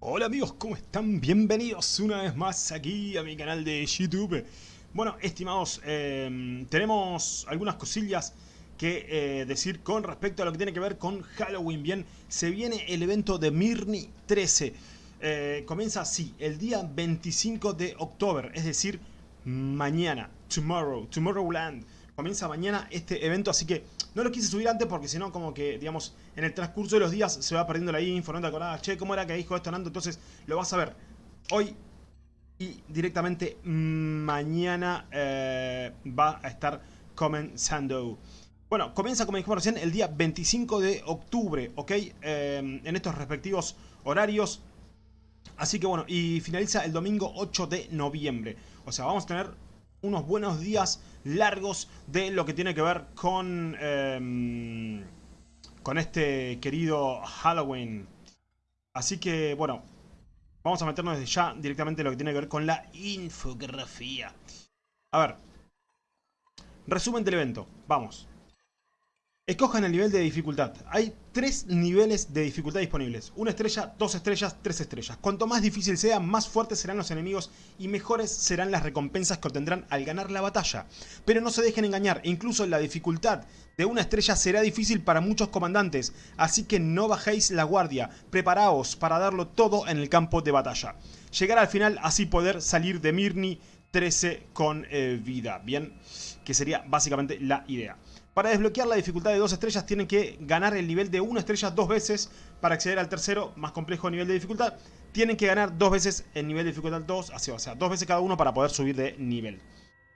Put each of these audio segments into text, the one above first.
Hola amigos, ¿cómo están? Bienvenidos una vez más aquí a mi canal de YouTube. Bueno, estimados, eh, tenemos algunas cosillas que eh, decir con respecto a lo que tiene que ver con Halloween. Bien, se viene el evento de Mirni 13. Eh, comienza así, el día 25 de octubre, es decir, mañana, tomorrow, Tomorrowland. Comienza mañana este evento, así que no lo quise subir antes porque si no, como que, digamos, en el transcurso de los días se va perdiendo la info, no te acordás, che, ¿cómo era que dijo esto Nando? Entonces lo vas a ver hoy y directamente mañana eh, va a estar comenzando. Bueno, comienza, como dijimos recién, el día 25 de octubre, ¿ok? Eh, en estos respectivos horarios. Así que bueno, y finaliza el domingo 8 de noviembre. O sea, vamos a tener unos buenos días largos de lo que tiene que ver con, em, con este querido Halloween. Así que, bueno, vamos a meternos desde ya directamente en lo que tiene que ver con la infografía. A ver, resumen del evento, vamos. Escojan el nivel de dificultad. Hay tres niveles de dificultad disponibles. Una estrella, dos estrellas, tres estrellas. Cuanto más difícil sea, más fuertes serán los enemigos y mejores serán las recompensas que obtendrán al ganar la batalla. Pero no se dejen engañar, incluso la dificultad de una estrella será difícil para muchos comandantes, así que no bajéis la guardia, preparaos para darlo todo en el campo de batalla. Llegar al final, así poder salir de Mirni 13 con eh, vida, ¿bien? Que sería básicamente la idea. Para desbloquear la dificultad de dos estrellas tienen que ganar el nivel de una estrella dos veces. Para acceder al tercero, más complejo nivel de dificultad, tienen que ganar dos veces el nivel de dificultad 2, o sea, dos veces cada uno para poder subir de nivel.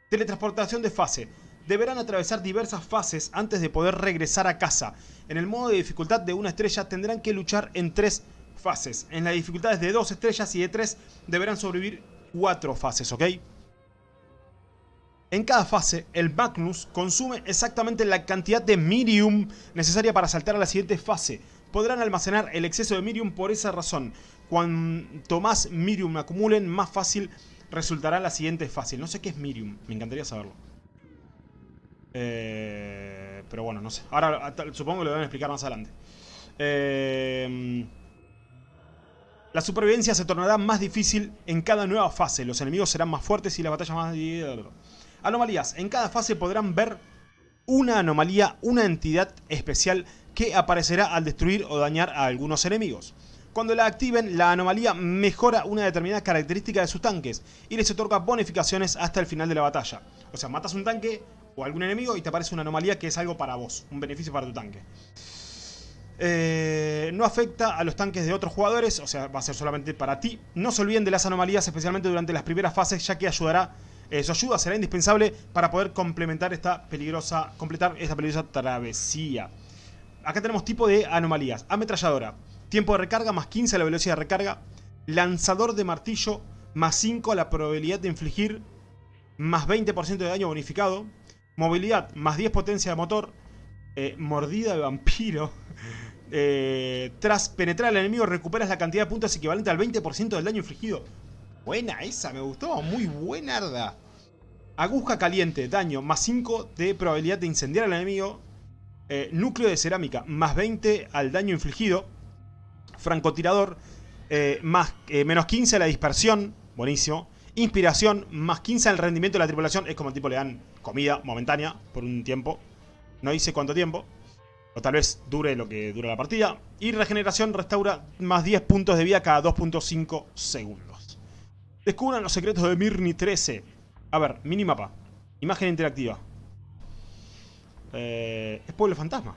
Teletransportación de fase. Deberán atravesar diversas fases antes de poder regresar a casa. En el modo de dificultad de una estrella tendrán que luchar en tres fases. En las dificultades de dos estrellas y de tres deberán sobrevivir cuatro fases, ¿ok? En cada fase, el Magnus consume exactamente la cantidad de Mirium necesaria para saltar a la siguiente fase. Podrán almacenar el exceso de Mirium por esa razón. Cuanto más Mirium acumulen, más fácil resultará la siguiente fase. No sé qué es Mirium, me encantaría saberlo. Eh, pero bueno, no sé. Ahora supongo que lo deben explicar más adelante. Eh, la supervivencia se tornará más difícil en cada nueva fase. Los enemigos serán más fuertes y la batalla más... Anomalías. En cada fase podrán ver una anomalía, una entidad especial que aparecerá al destruir o dañar a algunos enemigos. Cuando la activen, la anomalía mejora una determinada característica de sus tanques y les otorga bonificaciones hasta el final de la batalla. O sea, matas un tanque o algún enemigo y te aparece una anomalía que es algo para vos, un beneficio para tu tanque. Eh, no afecta a los tanques de otros jugadores, o sea, va a ser solamente para ti. No se olviden de las anomalías, especialmente durante las primeras fases, ya que ayudará eh, su ayuda será indispensable para poder complementar esta peligrosa, completar esta peligrosa travesía. Acá tenemos tipo de anomalías. Ametralladora. Tiempo de recarga más 15 a la velocidad de recarga. Lanzador de martillo más 5 a la probabilidad de infligir más 20% de daño bonificado. Movilidad más 10 potencia de motor. Eh, mordida de vampiro. Eh, tras penetrar al enemigo recuperas la cantidad de puntos equivalente al 20% del daño infligido. Buena esa, me gustó. Muy buenarda. Aguja caliente, daño, más 5 de probabilidad de incendiar al enemigo. Eh, núcleo de cerámica, más 20 al daño infligido. Francotirador, eh, más, eh, menos 15 a la dispersión. Buenísimo. Inspiración, más 15 al rendimiento de la tripulación. Es como tipo le dan comida momentánea por un tiempo. No dice cuánto tiempo. O tal vez dure lo que dura la partida. Y regeneración restaura más 10 puntos de vida cada 2.5 segundos. Descubran los secretos de Mirni 13. A ver, minimapa. Imagen interactiva. Eh, es Pueblo Fantasma.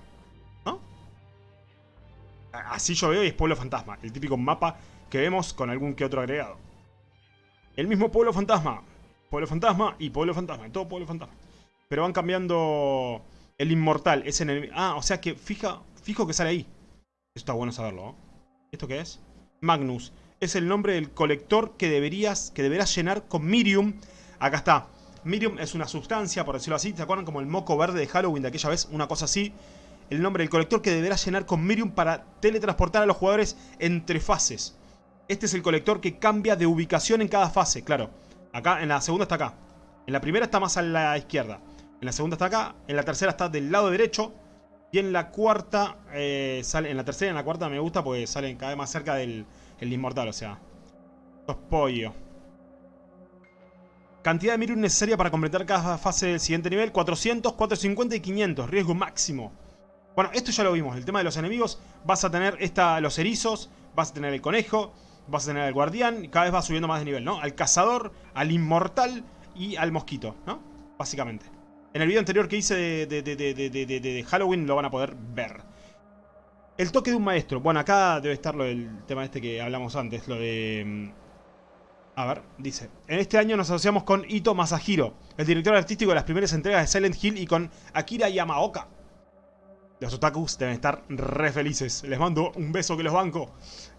¿No? Así yo veo y es Pueblo Fantasma. El típico mapa que vemos con algún que otro agregado. El mismo Pueblo Fantasma. Pueblo Fantasma y Pueblo Fantasma. Todo Pueblo Fantasma. Pero van cambiando el inmortal. Es en el... Ah, o sea que fija, fijo que sale ahí. Esto está bueno saberlo. ¿no? ¿Esto qué es? Magnus es el nombre del colector que deberías que deberás llenar con Mirium. Acá está. Mirium es una sustancia, por decirlo así. ¿Se acuerdan como el moco verde de Halloween de aquella vez? Una cosa así. El nombre del colector que deberás llenar con Mirium para teletransportar a los jugadores entre fases. Este es el colector que cambia de ubicación en cada fase, claro. Acá, en la segunda está acá. En la primera está más a la izquierda. En la segunda está acá. En la tercera está del lado derecho. Y en la cuarta, eh, sale, en la tercera y en la cuarta me gusta porque salen cada vez más cerca del, El inmortal, o sea. Sos pollo. Cantidad de Mirun necesaria para completar cada fase del siguiente nivel. 400, 450 y 500. Riesgo máximo. Bueno, esto ya lo vimos. El tema de los enemigos. Vas a tener esta, los erizos. Vas a tener el conejo. Vas a tener el guardián. Cada vez va subiendo más de nivel, ¿no? Al cazador, al inmortal y al mosquito, ¿no? Básicamente. En el video anterior que hice de, de, Halloween lo van a poder ver. El toque de un maestro. Bueno, acá debe estar lo del tema este que hablamos antes. Lo de... A ver, dice. En este año nos asociamos con Ito Masahiro, el director artístico de las primeras entregas de Silent Hill y con Akira Yamaoka. Los otakus deben estar re felices. Les mando un beso que los banco.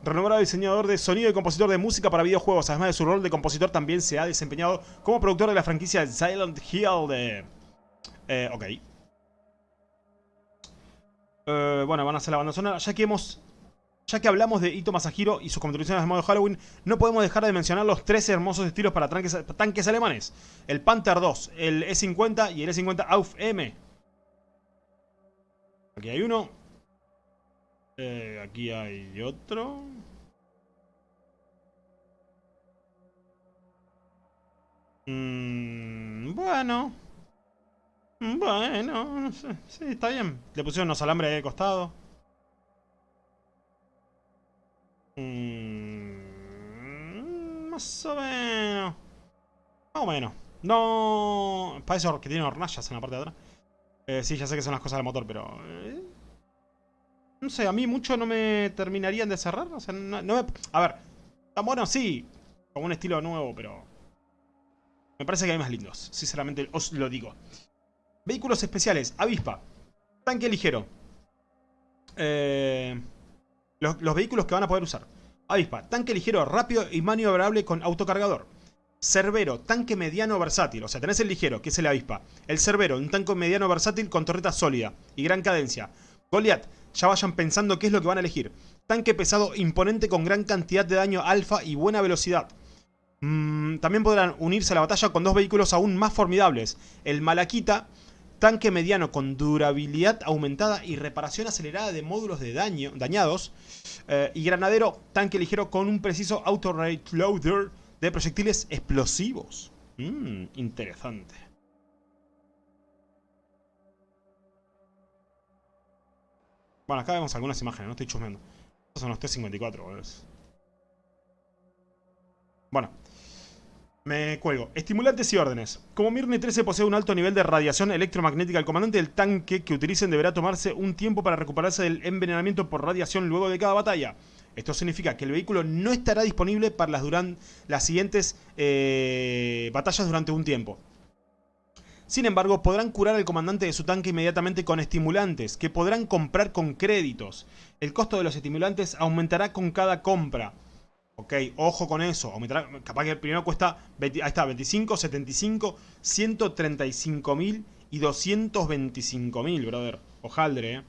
Renombrado diseñador de sonido y compositor de música para videojuegos. Además de su rol de compositor, también se ha desempeñado como productor de la franquicia Silent Hill de eh, ok. Eh, bueno, van a hacer la banda sonora. Ya que hemos... Ya que hablamos de Ito Masahiro y sus contribuciones al modo Halloween, no podemos dejar de mencionar los tres hermosos estilos para tanques, alemanes. El Panther 2, el E50 y el E50 AUF M. Aquí hay uno. Eh, aquí hay otro. Mm, bueno. Bueno, no sé. Sí, está bien. Le pusieron unos alambres al costado. Mm, más o menos. Más o menos. No... Para que tiene hornallas en la parte de atrás. Eh, sí, ya sé que son las cosas del motor, pero... Eh, no sé, a mí mucho no me terminarían de cerrar. O sea, no. A ver, tan bueno sí. Con un estilo nuevo, pero... Me parece que hay más lindos. Sinceramente, os lo digo. Vehículos especiales. Avispa. Tanque ligero. Eh, los, vehículos que van a poder usar. Avispa. Tanque ligero, rápido y maniobrable con autocargador. Cerbero, tanque mediano versátil. O sea, tenés el ligero, que es el avispa. El Cerbero, un tanque mediano versátil con torreta sólida y gran cadencia. Goliath, ya vayan pensando qué es lo que van a elegir. Tanque pesado imponente con gran cantidad de daño alfa y buena velocidad. Mm, también podrán unirse a la batalla con dos vehículos aún más formidables. El Malaquita tanque mediano con durabilidad aumentada y reparación acelerada de módulos de daño, dañados, eh, y granadero, tanque ligero con un preciso auto-reloader de proyectiles explosivos. Mmm, interesante. Bueno, acá vemos algunas imágenes, no estoy chusmeando. Estos son los T-54, Bueno, me cuelgo. Estimulantes y órdenes. Como Mirne 13 posee un alto nivel de radiación electromagnética, el comandante del tanque que utilicen deberá tomarse un tiempo para recuperarse del envenenamiento por radiación luego de cada batalla. Esto significa que el vehículo no estará disponible para las, siguientes eh, batallas durante un tiempo. Sin embargo, podrán curar al comandante de su tanque inmediatamente con estimulantes, que podrán comprar con créditos. El costo de los estimulantes aumentará con cada compra. Ok, ojo con eso. Capaz que el primero cuesta, ahí está, 25, 75, 135 mil y 225 mil, brother. Ojaldre, eh.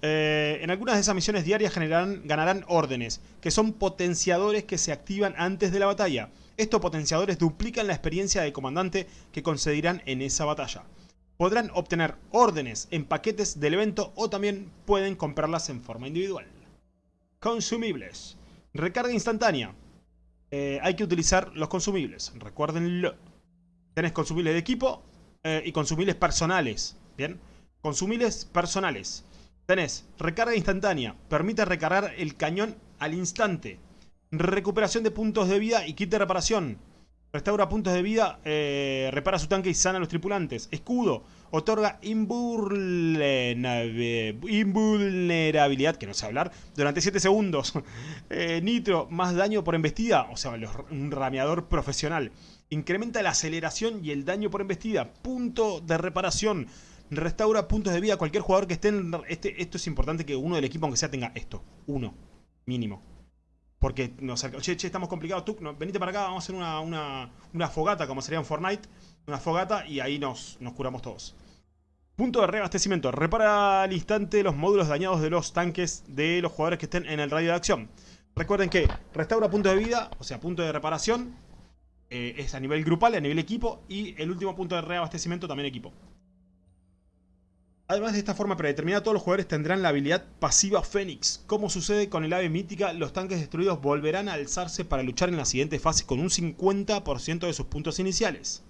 eh. en algunas de esas misiones diarias generarán, ganarán órdenes, que son potenciadores que se activan antes de la batalla. Estos potenciadores duplican la experiencia de comandante que concederán en esa batalla. Podrán obtener órdenes en paquetes del evento o también pueden comprarlas en forma individual. Consumibles. Recarga instantánea. Eh, hay que utilizar los consumibles, recuérdenlo. Tenés consumibles de equipo eh, y consumibles personales. Bien, consumibles personales. Tenés recarga instantánea, permite recargar el cañón al instante. Recuperación de puntos de vida y kit de reparación. Restaura puntos de vida, eh, repara su tanque y sana a los tripulantes. Escudo, otorga invulnerabilidad, que no sé hablar, durante 7 segundos. Eh, nitro, más daño por embestida, o sea, un rameador profesional. Incrementa la aceleración y el daño por embestida. Punto de reparación. Restaura puntos de vida a cualquier jugador que esté en... Este, esto es importante que uno del equipo, aunque sea, tenga esto. Uno. Mínimo. Porque nos che, che, estamos complicados, tú, venite para acá, vamos a hacer una, fogata, como sería en Fortnite. Una fogata y ahí nos, nos curamos todos. Punto de reabastecimiento. Repara al instante los módulos dañados de los tanques de los jugadores que estén en el radio de acción. Recuerden que restaura punto de vida, o sea, punto de reparación. Eh, es a nivel grupal, a nivel equipo. Y el último punto de reabastecimiento también equipo. Además de esta forma predeterminada, todos los jugadores tendrán la habilidad pasiva Fénix. Como sucede con el ave mítica, los tanques destruidos volverán a alzarse para luchar en la siguiente fase con un 50% de sus puntos iniciales.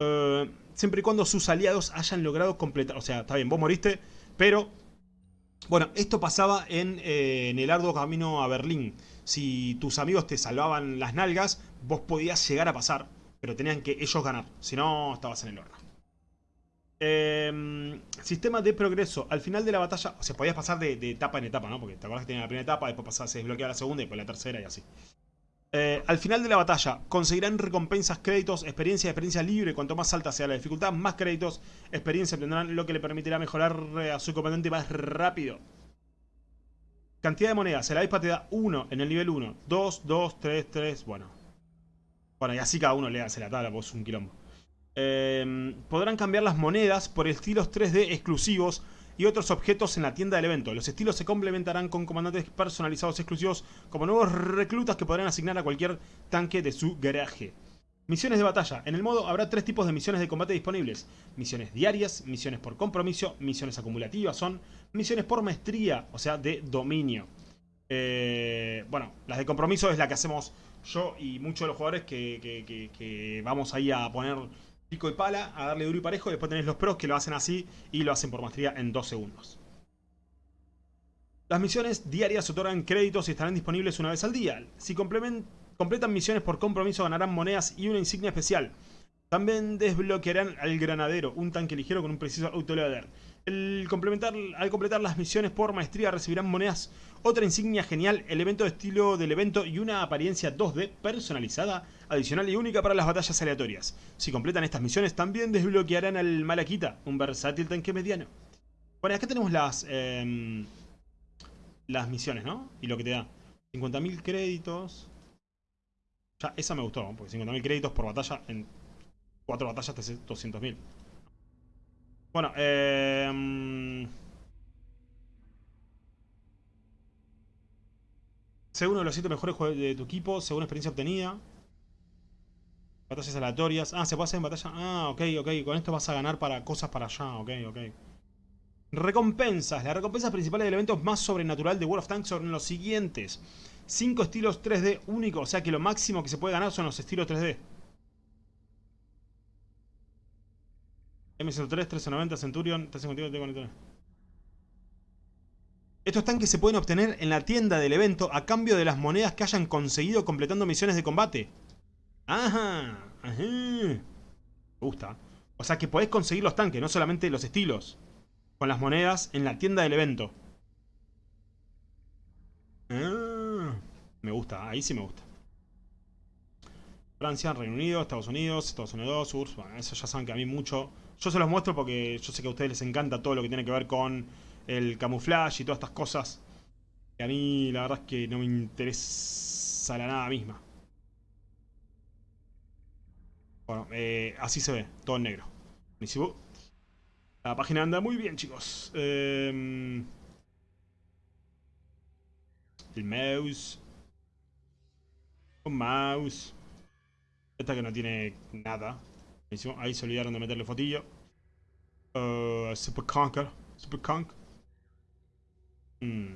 Eh, siempre y cuando sus aliados hayan logrado completar... O sea, está bien, vos moriste, pero... Bueno, esto pasaba en, eh, en el arduo camino a Berlín. Si tus amigos te salvaban las nalgas, vos podías llegar a pasar, pero tenían que ellos ganar. Si no, estabas en el horno. Eh, sistema de progreso. Al final de la batalla, o sea, podías pasar de, etapa en etapa, ¿no? Porque te acuerdas que tenía la primera etapa, después pasaba, se desbloqueaba la segunda y después la tercera y así. Eh, al final de la batalla, conseguirán recompensas, créditos, experiencia experiencia libre. Cuanto más alta sea la dificultad, más créditos, experiencia obtendrán, lo que le permitirá mejorar a su comandante más rápido. Cantidad de monedas. El avispa te da 1 en el nivel 1. 2, 2, 3, 3. Bueno. Bueno, y así cada uno le hace la tabla, pues es un quilombo. Em, podrán cambiar las monedas por estilos 3D exclusivos y otros objetos en la tienda del evento. Los estilos se complementarán con comandantes personalizados exclusivos como nuevos reclutas que podrán asignar a cualquier tanque de su garaje. Misiones de batalla. En el modo habrá tres tipos de misiones de combate disponibles. Misiones diarias, misiones por compromiso, misiones acumulativas son misiones por maestría, o sea, de dominio. Eh, bueno, las de compromiso es la que hacemos yo y muchos de los jugadores que, que vamos ahí a poner pico y pala, a darle duro y parejo. Después tenés los pros que lo hacen así y lo hacen por maestría en 2 segundos. Las misiones diarias otorgan créditos y estarán disponibles una vez al día. Si completan misiones por compromiso ganarán monedas y una insignia especial. También desbloquearán al granadero, un tanque ligero con un preciso autoloader. Al completar las misiones por maestría recibirán monedas, otra insignia genial, el evento de estilo del evento y una apariencia 2D personalizada, adicional y única para las batallas aleatorias. Si completan estas misiones también desbloquearán al Malakita, un versátil tanque mediano. Bueno, acá tenemos las, em, las misiones, ¿no? Y lo que te da. 50.000 créditos. Ya, esa me gustó, porque 50.000 créditos por batalla en Cuatro batallas te 200.000. Bueno, eh... Según uno de los 7 mejores de tu equipo, según experiencia obtenida. Batallas aleatorias. Ah, se puede hacer en batalla. Ah, ok, ok. Con esto vas a ganar para cosas para allá. Ok, ok. Recompensas. Las recompensas principales del evento más sobrenatural de World of Tanks son los siguientes. 5 estilos 3D únicos. O sea que lo máximo que se puede ganar son los estilos 3D. M103, 390, Centurion, 351, t Estos tanques se pueden obtener en la tienda del evento a cambio de las monedas que hayan conseguido completando misiones de combate. Ajá, ajá. Me gusta. O sea que podés conseguir los tanques, no solamente los estilos. Con las monedas en la tienda del evento. Ah, me gusta, ahí sí me gusta. Francia, Reino Unido, Estados Unidos, Estados Unidos, URSS. Bueno, eso ya saben que a mí mucho yo se los muestro porque yo sé que a ustedes les encanta todo lo que tiene que ver con el camuflaje y todas estas cosas. Que a mí la verdad es que no me interesa la nada misma. Bueno, eh, así se ve, todo en negro. La página anda muy bien, chicos. Em, el mouse. Un mouse. Esta que no tiene nada. Ahí se olvidaron de meterle fotillo. Uh, Super Conker. Super Conk. Mm.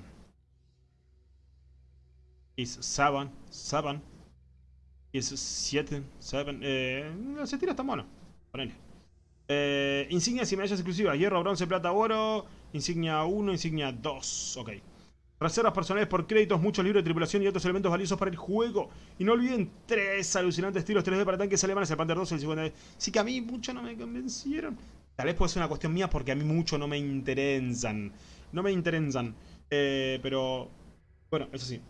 Is 7. 7. Is 7. 7. Eh, ese tiro está bueno. Ponele. Eh, insignias y medallas exclusivas. Hierro, bronce, plata, oro. Insignia 1, insignia 2. Ok. Reservas personales por créditos, muchos libros de tripulación y otros elementos valiosos para el juego. Y no olviden tres alucinantes estilos 3D para tanques alemanes, el Panther 2 y el 50. Sí que a mí mucho no me convencieron. Tal vez puede ser una cuestión mía porque a mí mucho no me interesan. No me interesan. Eh, pero, bueno, eso sí.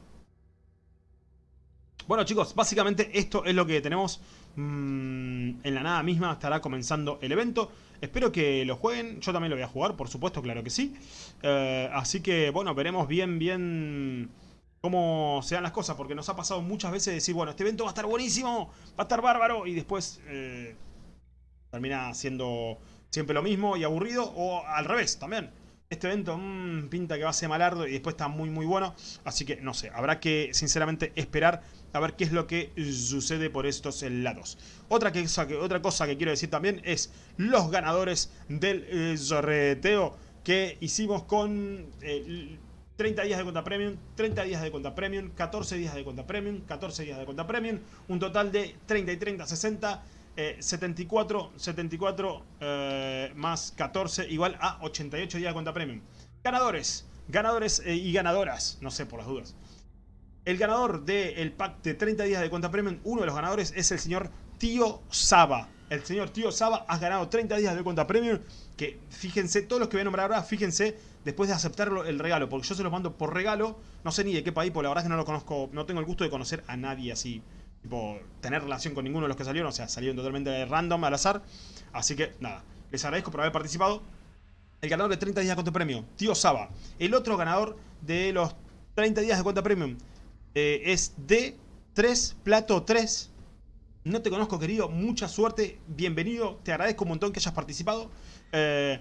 Bueno chicos, básicamente esto es lo que tenemos mm, en la nada misma. Estará comenzando el evento. Espero que lo jueguen, yo también lo voy a jugar, por supuesto, claro que sí. Eh, así que, bueno, veremos bien, bien cómo se dan las cosas, porque nos ha pasado muchas veces decir, bueno, este evento va a estar buenísimo, va a estar bárbaro, y después eh, termina siendo siempre lo mismo y aburrido, o al revés también. Este evento mmm, pinta que va a ser malardo y después está muy muy bueno. Así que no sé, habrá que sinceramente esperar a ver qué es lo que sucede por estos lados. Otra, cosa que quiero decir también es los ganadores del eh, que hicimos con... 30 días de cuenta premium, 30 días de cuenta premium, 14 días de cuenta premium, 14 días de cuenta premium, un total de 30 y 30, 60, 74, 74 más 14 igual a 88 días de cuenta premium. Ganadores, ganadores eh, y ganadoras, no sé por las dudas. El ganador del pack de 30 días de cuenta premium, uno de los ganadores es el señor Tío Saba. El señor Tío Saba ha ganado 30 días de cuenta premium. Que fíjense, todos los que voy a nombrar ahora, fíjense después de aceptarlo el regalo. Porque yo se lo mando por regalo. No sé ni de qué país, porque la verdad es que no lo conozco. No tengo el gusto de conocer a nadie así. Tipo, tener relación con ninguno de los que salieron. O sea, salieron totalmente random, al azar. Así que, nada. Les agradezco por haber participado. El ganador de 30 días de cuenta premium, Tío Saba. El otro ganador de los 30 días de cuenta premium eh, es D3 Plato 3 no te conozco, querido. Mucha suerte. Bienvenido. Te agradezco un montón que hayas participado. Eh,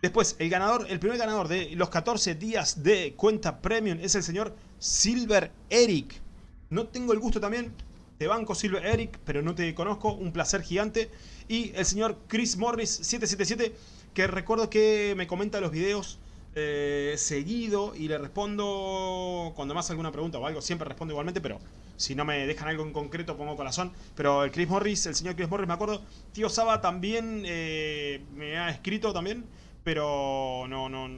después, el ganador, el primer ganador de los 14 días de cuenta premium es el señor Silver Eric. No tengo el gusto también. Te banco Silver Eric, pero no te conozco. Un placer gigante. Y el señor Chris Morris 777, que recuerdo que me comenta los videos eh, seguido y le respondo cuando más alguna pregunta o algo. Siempre respondo igualmente, pero si no me dejan algo en concreto pongo corazón. Pero el Chris Morris, el señor Chris Morris, me acuerdo. Tío Saba también eh, me ha escrito también, pero no, no,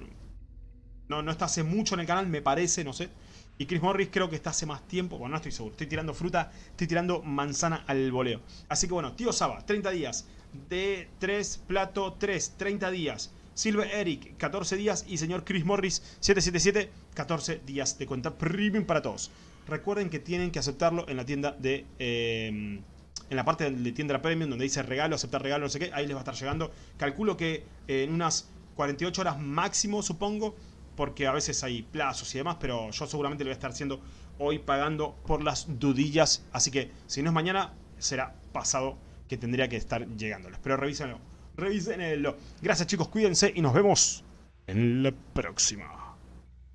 no, no está hace mucho en el canal, me parece, no sé. Y Chris Morris creo que está hace más tiempo. Bueno, no estoy seguro. Estoy tirando fruta, estoy tirando manzana al voleo. Así que bueno, tío Saba, 30 días. De 3, plato 3, 30 días. Silver Eric, 14 días. Y señor Chris Morris, 777, 14 días de cuenta premium para todos. Recuerden que tienen que aceptarlo en la tienda de... Em, en la parte de tienda premium donde dice regalo, aceptar regalo, no sé qué, ahí les va a estar llegando. Calculo que en unas 48 horas máximo, supongo, porque a veces hay plazos y demás, pero yo seguramente lo voy a estar haciendo hoy pagando por las dudillas. Así que si no es mañana, será pasado que tendría que estar llegándoles. Pero revísenlo revísenlo. Gracias chicos, cuídense y nos vemos en la próxima.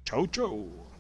Chau, chau.